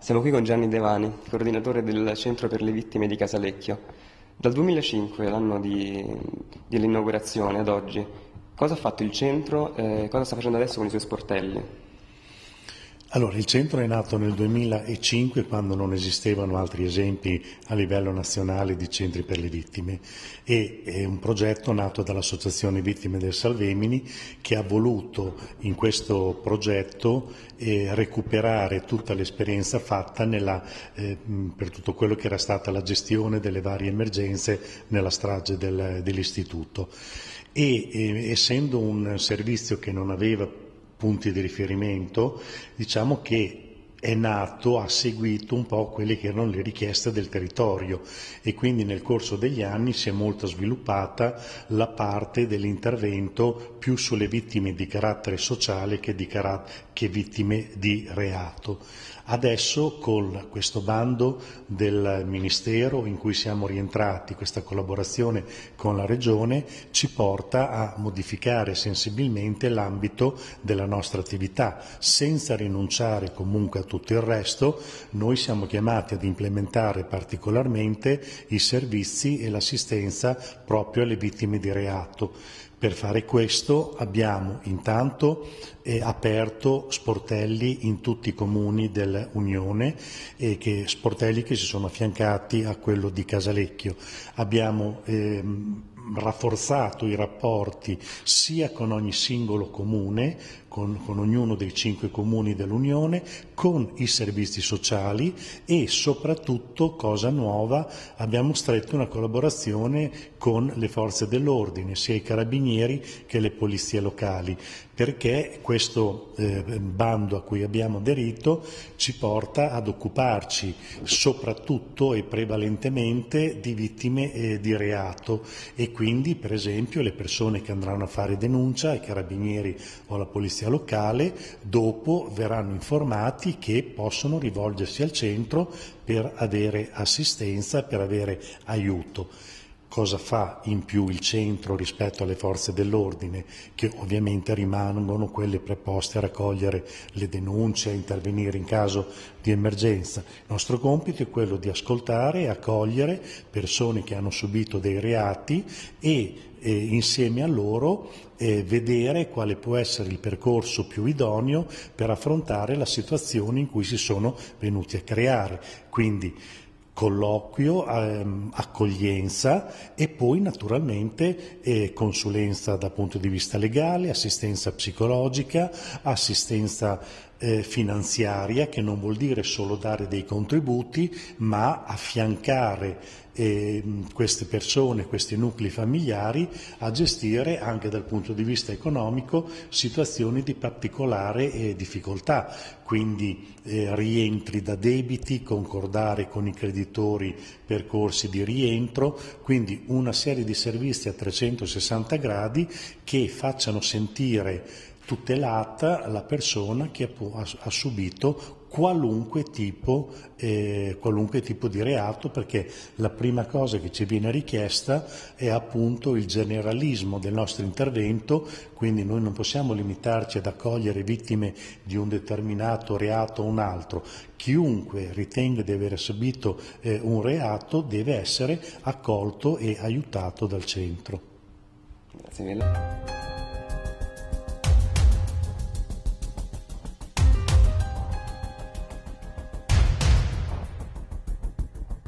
Siamo qui con Gianni Devani, coordinatore del Centro per le Vittime di Casalecchio. Dal 2005, l'anno dell'inaugurazione, ad oggi, cosa ha fatto il centro e cosa sta facendo adesso con i suoi sportelli? Allora, il centro è nato nel 2005 quando non esistevano altri esempi a livello nazionale di centri per le vittime e è un progetto nato dall'Associazione Vittime del Salvemini che ha voluto in questo progetto eh, recuperare tutta l'esperienza fatta nella, eh, per tutto quello che era stata la gestione delle varie emergenze nella strage del, dell'istituto. E eh, essendo un servizio che non aveva punti di riferimento, diciamo che è nato, ha seguito un po' quelle che erano le richieste del territorio e quindi nel corso degli anni si è molto sviluppata la parte dell'intervento più sulle vittime di carattere sociale che, di carat- che vittime di reato. Adesso con questo bando del Ministero in cui siamo rientrati, questa collaborazione con la Regione ci porta a modificare sensibilmente l'ambito della nostra attività, senza rinunciare comunque a tutto il resto, noi siamo chiamati ad implementare particolarmente i servizi e l'assistenza proprio alle vittime di reato. Per fare questo abbiamo intanto eh, aperto sportelli in tutti i comuni dell'Unione, eh, che, sportelli che si sono affiancati a quello di Casalecchio. Abbiamo ehm, rafforzato i rapporti sia con ogni singolo comune, con, con, ognuno dei cinque comuni dell'Unione, con i servizi sociali e soprattutto, cosa nuova, abbiamo stretto una collaborazione con le forze dell'ordine, sia i carabinieri che le polizie locali, perché questo eh, bando a cui abbiamo aderito ci porta ad occuparci soprattutto e prevalentemente di vittime eh, di reato e quindi per esempio le persone che andranno a fare denuncia ai carabinieri o alla polizia locale dopo verranno informati che possono rivolgersi al centro per avere assistenza, per avere aiuto. Cosa fa in più il centro rispetto alle forze dell'ordine, che ovviamente rimangono quelle preposte a raccogliere le denunce, a intervenire in caso di emergenza. Il nostro compito è quello di ascoltare e accogliere persone che hanno subito dei reati e e insieme a loro eh, vedere quale può essere il percorso più idoneo per affrontare la situazione in cui si sono venuti a creare. Quindi colloquio, ehm, accoglienza e poi naturalmente eh, consulenza dal punto di vista legale, assistenza psicologica, assistenza eh, finanziaria che non vuol dire solo dare dei contributi ma affiancare eh, queste persone, questi nuclei familiari a gestire anche dal punto di vista economico situazioni di particolare eh, difficoltà, quindi eh, rientri da debiti, concordare con i creditori percorsi di rientro, quindi una serie di servizi a 360 gradi che facciano sentire tutelata la persona che ha, subito qualunque tipo, eh, qualunque tipo, di reato perché la prima cosa che ci viene richiesta è appunto il generalismo del nostro intervento, quindi noi non possiamo limitarci ad accogliere vittime di un determinato reato o un altro. Chiunque ritenga di aver subito eh, un reato deve essere accolto e aiutato dal centro. Grazie mille.